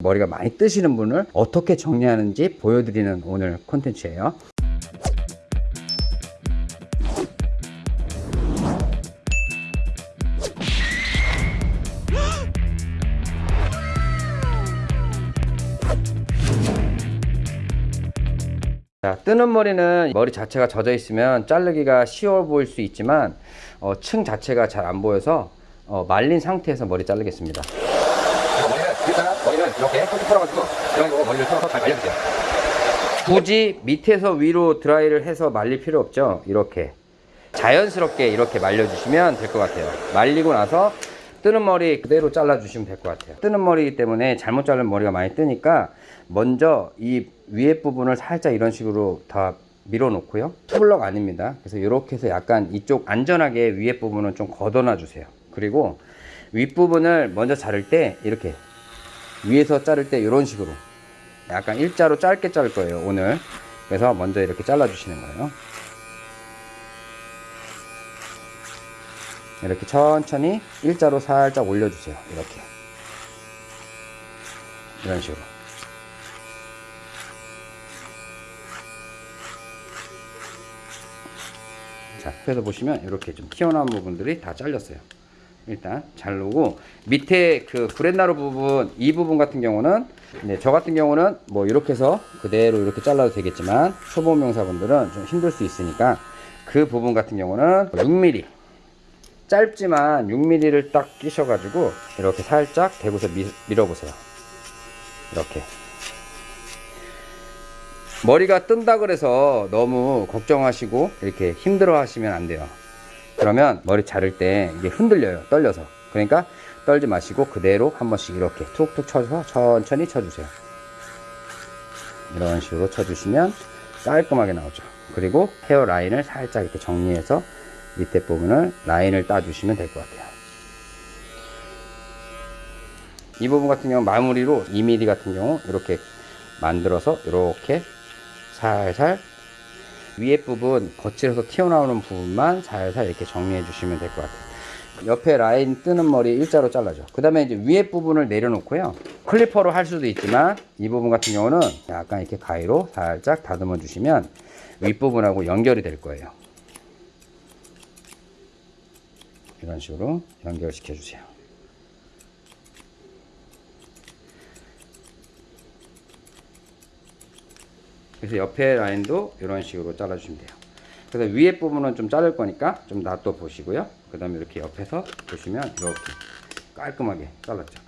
머리가 많이 뜨시는 분을 어떻게 정리하는지 보여드리는 오늘 콘텐츠예요. 자, 뜨는 머리는 머리 자체가 젖어 있으면 자르기가 쉬워 보일 수 있지만 어, 층 자체가 잘 안 보여서 어, 말린 상태에서 머리 자르겠습니다. 일단 머리는 이렇게 톡톡 털어가지고 이런 거 머리를 털어서 잘 말려주세요. 굳이 밑에서 위로 드라이를 해서 말릴 필요 없죠. 이렇게 자연스럽게 이렇게 말려주시면 될 것 같아요. 말리고 나서 뜨는 머리 그대로 잘라주시면 될 것 같아요. 뜨는 머리이기 때문에 잘못 자른 머리가 많이 뜨니까 먼저 이 위에 부분을 살짝 이런 식으로 다 밀어 놓고요. 투블럭 아닙니다. 그래서 이렇게 해서 약간 이쪽 안전하게 위에 부분은 좀 걷어놔 주세요. 그리고 윗부분을 먼저 자를 때 이렇게 위에서 자를 때 이런 식으로. 약간 일자로 짧게 자를 거예요 오늘. 그래서 먼저 이렇게 잘라 주시는 거예요. 이렇게 천천히 일자로 살짝 올려 주세요 이렇게. 이런 식으로. 자 그래서 보시면 이렇게 좀 튀어나온 부분들이 다 잘렸어요 일단 자르고 밑에 그 구렛나루 부분 이 부분 같은 경우는 네, 저 같은 경우는 뭐 이렇게 해서 그대로 이렇게 잘라도 되겠지만 초보 명사분들은 좀 힘들 수 있으니까 그 부분 같은 경우는 6mm 짧지만 6mm를 딱 끼셔 가지고 이렇게 살짝 대고서 미, 밀어보세요. 이렇게. 머리가 뜬다 그래서 너무 걱정하시고 이렇게 힘들어 하시면 안 돼요 그러면 머리 자를 때 이게 흔들려요 떨려서. 그러니까 떨지 마시고 그대로 한 번씩 이렇게 툭툭 쳐서 천천히 쳐주세요. 이런 식으로 쳐주시면 깔끔하게 나오죠. 그리고 헤어 라인을 살짝 이렇게 정리해서 밑에 부분을 라인을 따주시면 될 것 같아요. 이 부분 같은 경우 마무리로 2mm 같은 경우 이렇게 만들어서 이렇게 살살 위에 부분 거칠어서 튀어나오는 부분만 살살 이렇게 정리해 주시면 될 것 같아요. 옆에 라인 뜨는 머리 일자로 잘라줘. 그 다음에 이제 위에 부분을 내려놓고요. 클리퍼로 할 수도 있지만 이 부분 같은 경우는 약간 이렇게 가위로 살짝 다듬어 주시면 윗부분하고 연결이 될 거예요. 이런 식으로 연결시켜 주세요 그래서 옆에 라인도 이런 식으로 잘라주시면 돼요. 그래서 위에 부분은 좀 자를 거니까 좀 놔둬 보시고요. 그 다음에 이렇게 옆에서 보시면 이렇게 깔끔하게 잘랐죠.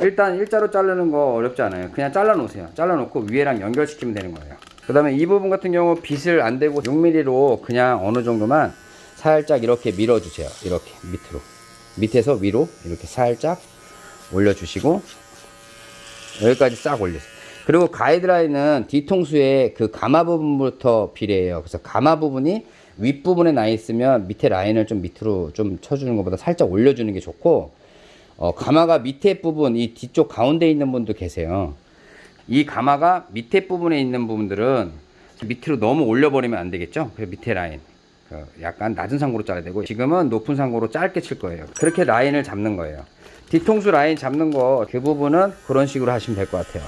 일단 일자로 자르는 거 어렵지 않아요. 그냥 잘라 놓으세요. 잘라 놓고 위에랑 연결시키면 되는 거예요. 그 다음에 이 부분 같은 경우 빗을 안 대고 6mm로 그냥 어느 정도만 살짝 이렇게 밀어 주세요. 이렇게 밑으로. 밑에서 위로 이렇게 살짝 올려 주시고 여기까지 싹 올리세요. 그리고 가이드라인은 뒤통수의 그 가마 부분부터 비례해요. 그래서 가마 부분이 윗부분에 나 있으면 밑에 라인을 좀 밑으로 좀 쳐주는 것보다 살짝 올려주는 게 좋고 어, 가마가 밑에 부분 이 뒤쪽 가운데 있는 분도 계세요. 이 가마가 밑에 부분에 있는 부분들은 밑으로 너무 올려버리면 안 되겠죠. 그 밑에 라인 그 약간 낮은 상고로 짜야 되고 지금은 높은 상고로 짧게 칠 거예요. 그렇게 라인을 잡는 거예요. 뒤통수 라인 잡는 거 그 부분은 그런 식으로 하시면 될 것 같아요.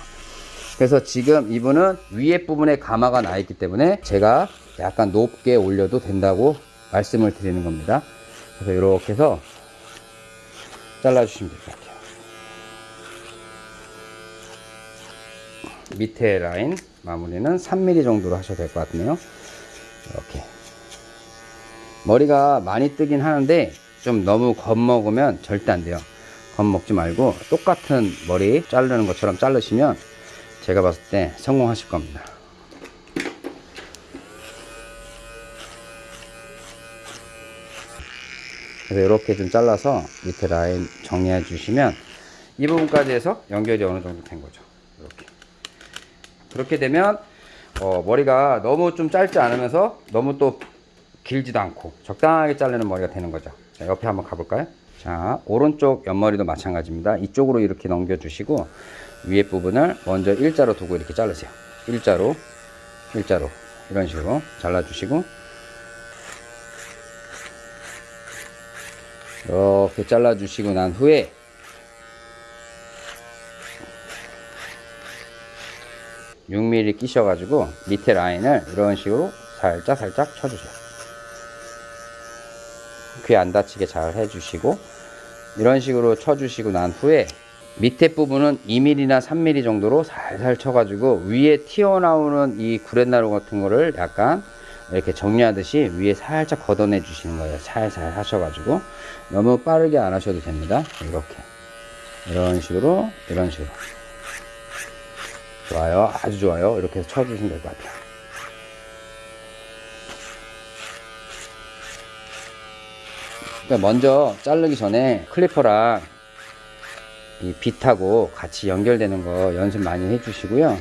그래서 지금 이분은 위에 부분에 가마가 나 있기 때문에 제가 약간 높게 올려도 된다고 말씀을 드리는 겁니다. 그래서 이렇게 해서 잘라주시면 될 것 같아요. 밑에 라인 마무리는 3mm 정도로 하셔도 될 것 같네요. 이렇게. 머리가 많이 뜨긴 하는데 좀 너무 겁먹으면 절대 안 돼요. 겁먹지 말고 똑같은 머리 자르는 것처럼 자르시면 제가 봤을 때 성공하실 겁니다. 그래서 이렇게 좀 잘라서 밑에 라인 정리해 주시면 이 부분까지 해서 연결이 어느 정도 된 거죠. 이렇게. 그렇게 되면 어, 머리가 너무 좀 짧지 않으면서 너무 또 길지도 않고 적당하게 자르는 머리가 되는 거죠. 자, 옆에 한번 가볼까요? 자, 오른쪽 옆머리도 마찬가지입니다. 이쪽으로 이렇게 넘겨 주시고 위에 부분을 먼저 일자로 두고 이렇게 자르세요. 일자로, 일자로 이런 식으로 잘라주시고 이렇게 잘라주시고 난 후에 6mm 끼셔가지고 밑에 라인을 이런 식으로 살짝 살짝 쳐주세요. 귀 안 다치게 잘 해주시고 이런 식으로 쳐주시고 난 후에 밑에 부분은 2mm나 3mm 정도로 살살 쳐가지고 위에 튀어나오는 이 구렛나루 같은 거를 약간 이렇게 정리하듯이 위에 살짝 걷어내 주시는 거예요. 살살 하셔가지고 너무 빠르게 안 하셔도 됩니다. 이렇게 이런 식으로 이런 식으로 좋아요. 아주 좋아요. 이렇게 해서 쳐주시면 될 것 같아요. 그러니까 먼저 자르기 전에 클리퍼랑 이 빗하고 같이 연결되는 거 연습 많이 해주시고요.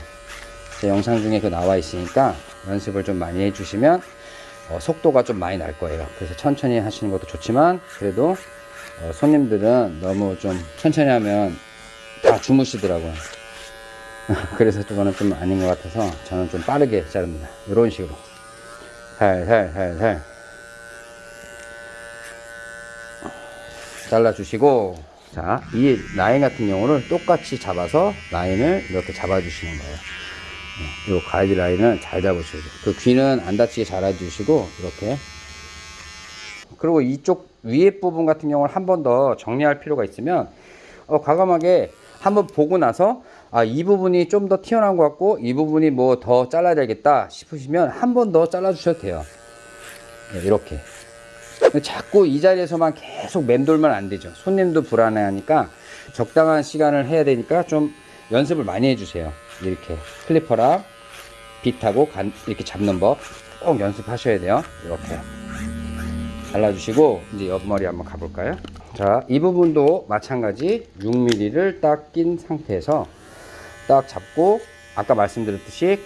제 영상 중에 그 나와 있으니까 연습을 좀 많이 해주시면 어, 속도가 좀 많이 날 거예요. 그래서 천천히 하시는 것도 좋지만 그래도 어, 손님들은 너무 좀 천천히 하면 다 주무시더라고요. 그래서 저거는 좀 아닌 것 같아서 저는 좀 빠르게 자릅니다. 이런 식으로 살살 살살 잘라주시고 자, 이 라인 같은 경우를 똑같이 잡아서 라인을 이렇게 잡아주시는 거예요. 이 가이드 라인을 잘 돼요. 그 귀는 안 다치게 잘해주시고 이렇게 그리고 이쪽 위에 부분 같은 경우를 한 번 더 정리할 필요가 있으면 어, 과감하게 한번 보고 나서 아, 이 부분이 좀 더 튀어나온 것 같고 이 부분이 뭐 더 잘라야 되겠다 싶으시면 한 번 더 잘라 주셔도 돼요. 네, 이렇게 자꾸 이 자리에서만 계속 맴돌면 안 되죠. 손님도 불안해하니까 적당한 시간을 해야 되니까 좀 연습을 많이 해주세요. 이렇게 클리퍼랑 빗하고 간, 이렇게 잡는 법 꼭 연습하셔야 돼요. 이렇게 잘라주시고 이제 옆머리 한번 가볼까요? 자, 이 부분도 마찬가지 6mm를 딱 낀 상태에서 딱 잡고 아까 말씀드렸듯이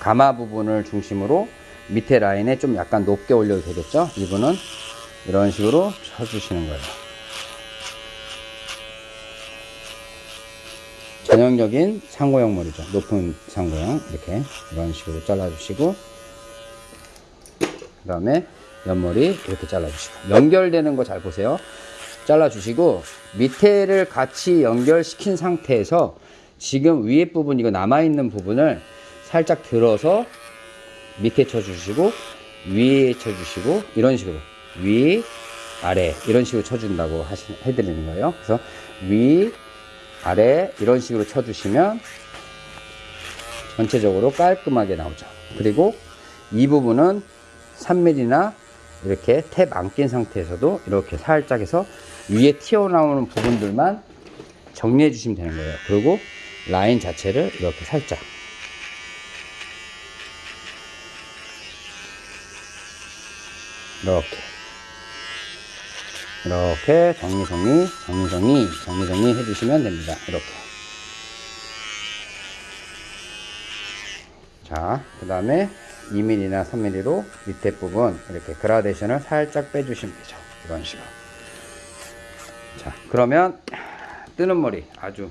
가마 부분을 중심으로 밑에 라인에 좀 약간 높게 올려도 되겠죠? 이분은 이런 식으로 쳐주시는 거예요. 전형적인 상고형 머리죠. 높은 상고형 이렇게 이런 식으로 잘라주시고 그 다음에 옆머리 이렇게 잘라주시고 연결되는 거 잘 보세요. 잘라주시고 밑에를 같이 연결시킨 상태에서 지금 위에 부분 이거 남아있는 부분을 살짝 들어서 밑에 쳐주시고 위에 쳐주시고 이런 식으로 위 아래 이런 식으로 쳐준다고 하시, 해드리는 거예요. 그래서 위 아래 이런 식으로 쳐주시면 전체적으로 깔끔하게 나오죠. 그리고 이 부분은 3mm나 이렇게 탭 안 낀 상태에서도 이렇게 살짝 해서 위에 튀어나오는 부분들만 정리해 주시면 되는 거예요. 그리고 라인 자체를 이렇게 살짝 이렇게. 이렇게 정리 정리 정리 정리 정리 정리 해주시면 됩니다. 이렇게. 자그 다음에 2mm나 3mm로 밑에 부분 이렇게 그라데이션을 살짝 빼주시면 되죠. 이런 식으로. 자 그러면 뜨는 머리 아주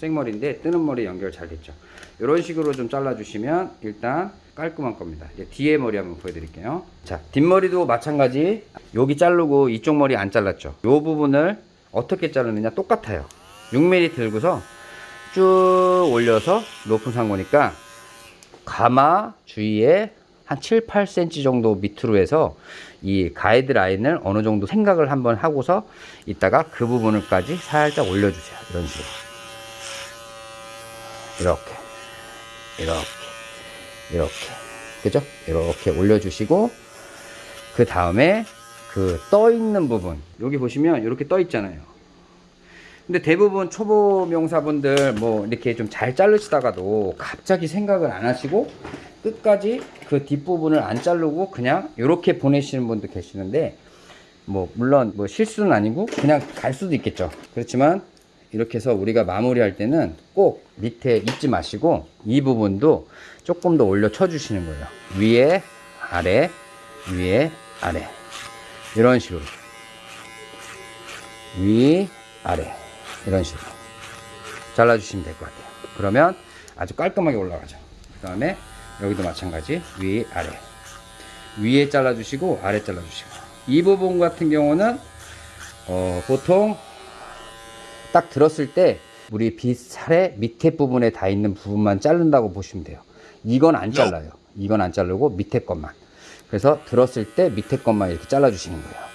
생머리인데 뜨는 머리 연결 잘 됐죠. 이런 식으로 좀 잘라 주시면 일단 깔끔한 겁니다. 이제 뒤에 머리 한번 보여드릴게요. 자 뒷머리도 마찬가지. 여기 자르고 이쪽 머리 안 잘랐죠. 이 부분을 어떻게 자르느냐? 똑같아요. 6mm 들고서 쭉 올려서 높은 상고니까 가마 주위에 한 7, 8cm 정도 밑으로 해서 이 가이드 라인을 어느 정도 생각을 한번 하고서 이따가 그 부분을까지 살짝 올려주세요. 이런 식으로 이렇게 이렇게 이렇게. 그죠? 이렇게 올려주시고 그 다음에 그 떠 있는 부분. 여기 보시면 이렇게 떠 있잖아요. 근데 대부분 초보 명사분들 뭐 이렇게 좀 잘 자르시다가도 갑자기 생각을 안 하시고 끝까지 그 뒷부분을 안 자르고 그냥 이렇게 보내시는 분도 계시는데 뭐 물론 뭐 실수는 아니고 그냥 갈 수도 있겠죠. 그렇지만 이렇게 해서 우리가 마무리할 때는 꼭 밑에 잊지 마시고 이 부분도 조금 더 올려 쳐 주시는 거예요. 위에 아래 위에 아래. 이런 식으로. 위 아래. 이런 식으로. 잘라 주시면 될 것 같아요. 그러면 아주 깔끔하게 올라가죠. 그 다음에 여기도 마찬가지. 위 아래. 위에 잘라 주시고 아래 잘라 주시고. 이 부분 같은 경우는 어, 보통 딱 들었을 때 우리 빗살의 밑에 부분에 다 있는 부분만 자른다고 보시면 돼요. 이건 안 잘라요. 이건 안 자르고 밑에 것만. 그래서 들었을 때 밑에 것만 이렇게 잘라 주시는 거예요.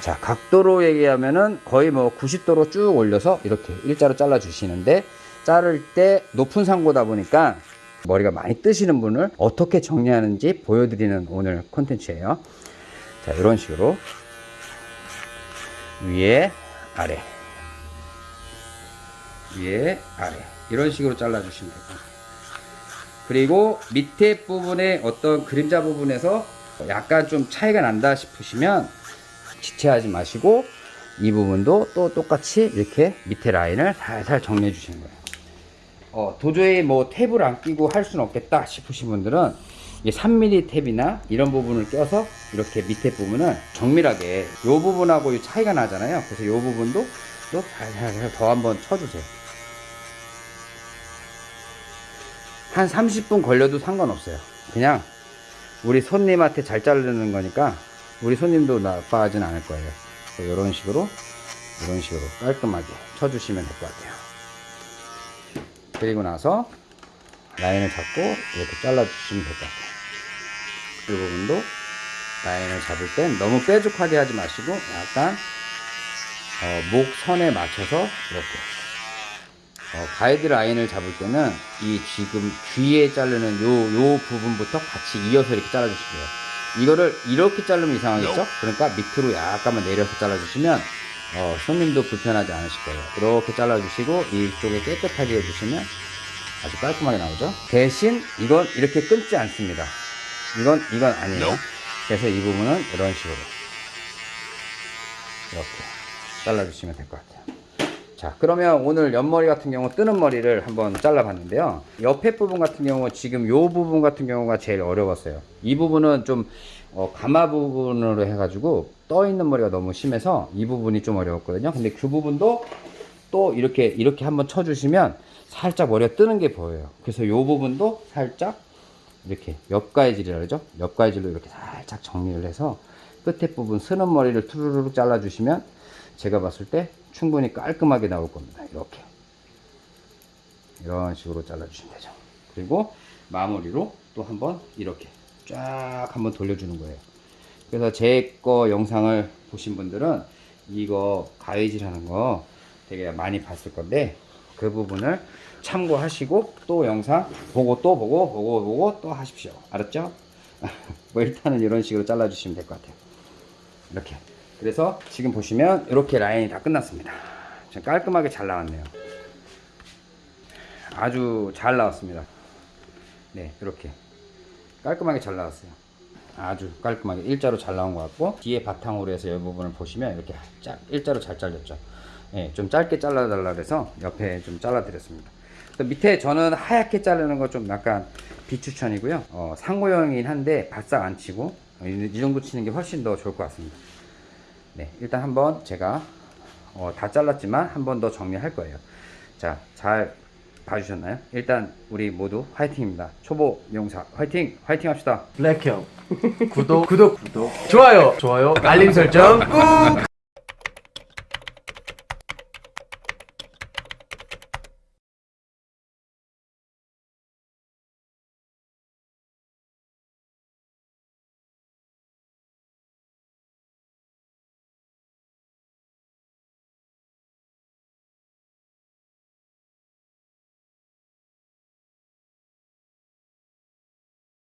자, 각도로 얘기하면은 거의 뭐 90도로 쭉 올려서 이렇게 일자로 잘라 주시는데 자를 때 높은 상고다 보니까 머리가 많이 뜨시는 분을 어떻게 정리하는지 보여드리는 오늘 콘텐츠예요. 자, 이런 식으로 위에 아래 위에 아래 이런 식으로 잘라 주시면 됩니다. 그리고 밑에 부분에 어떤 그림자 부분에서 약간 좀 차이가 난다 싶으시면 지체하지 마시고 이 부분도 또 똑같이 이렇게 밑에 라인을 살살 정리해 주시는 거예요. 어, 도저히 뭐 탭을 안 끼고 할 수는 없겠다 싶으신 분들은 이 3mm 탭이나 이런 부분을 껴서 이렇게 밑에 부분을 정밀하게 이 부분하고 이 차이가 나잖아요. 그래서 이 부분도 또 더 한번 쳐주세요. 한 30분 걸려도 상관없어요. 그냥 우리 손님한테 잘 자르는 거니까 우리 손님도 나빠하진 않을 거예요. 이런 식으로 이런 식으로 깔끔하게 쳐주시면 될 것 같아요. 그리고 나서 라인을 잡고 이렇게 잘라주시면 될 것 같아요. 이 부분도 라인을 잡을 땐 너무 뾰족하게 하지 마시고 약간 어, 목 선에 맞춰서 이렇게 어, 가이드 라인을 잡을 때는 이 지금 귀에 자르는 요, 요 부분부터 같이 이어서 이렇게 잘라주시고요. 이거를 이렇게 자르면 이상하겠죠? 그러니까 밑으로 약간만 내려서 잘라주시면 어, 손님도 불편하지 않으실 거예요. 이렇게 잘라주시고 이쪽에 깨끗하게 해주시면 아주 깔끔하게 나오죠. 대신 이건 이렇게 끊지 않습니다. 이건 이건 아니에요. 그래서 이 부분은 이런 식으로. 이렇게 잘라주시면 될 것 같아요. 자 그러면 오늘 옆머리 같은 경우 뜨는 머리를 한번 잘라 봤는데요. 옆에 부분 같은 경우 지금 요 부분 같은 경우가 제일 어려웠어요. 이 부분은 좀 어, 가마 부분으로 해가지고 떠 있는 머리가 너무 심해서 이 부분이 좀 어려웠거든요. 근데 그 부분도 또 이렇게 이렇게 한번 쳐주시면 살짝 머리가 뜨는 게 보여요. 그래서 요 부분도 살짝 이렇게 옆가해질이라 그러죠 옆가해질로 이렇게 살짝 정리를 해서 끝에 부분 쓰는 머리를 투르르 잘라 주시면 제가 봤을 때 충분히 깔끔하게 나올 겁니다. 이렇게. 이런 식으로 잘라주시면 되죠. 그리고 마무리로 또 한번 이렇게 쫙 한번 돌려주는 거예요. 그래서 제 거 영상을 보신 분들은 이거 가위질 하는 거 되게 많이 봤을 건데 그 부분을 참고하시고 또 영상 보고 또 보고 보고 보고 또 하십시오. 알았죠? 뭐 일단은 이런 식으로 잘라 주시면 될 것 같아요. 이렇게. 그래서 지금 보시면 이렇게 라인이 다 끝났습니다. 좀 깔끔하게 잘 나왔네요. 아주 잘 나왔습니다. 네, 이렇게 깔끔하게 잘 나왔어요. 아주 깔끔하게 일자로 잘 나온 것 같고 뒤에 바탕으로 해서 이 부분을 보시면 이렇게 짝 일자로 잘 잘렸죠. 네, 좀 짧게 잘라 달라 그래서 옆에 좀 잘라 드렸습니다. 또 밑에 저는 하얗게 자르는 거 좀 약간 비추천이고요. 어, 상호형이긴 한데 바싹 안 치고 이, 이 정도 치는 게 훨씬 더 좋을 것 같습니다. 네, 일단 한번 제가 어, 다 잘랐지만 한 번 더 정리할 거예요. 자, 잘 봐주셨나요? 일단 우리 모두 화이팅입니다. 초보 미용사 화이팅! 화이팅 합시다. 블랙형 구독 구독 구독 좋아요 좋아요 알림 설정 꾹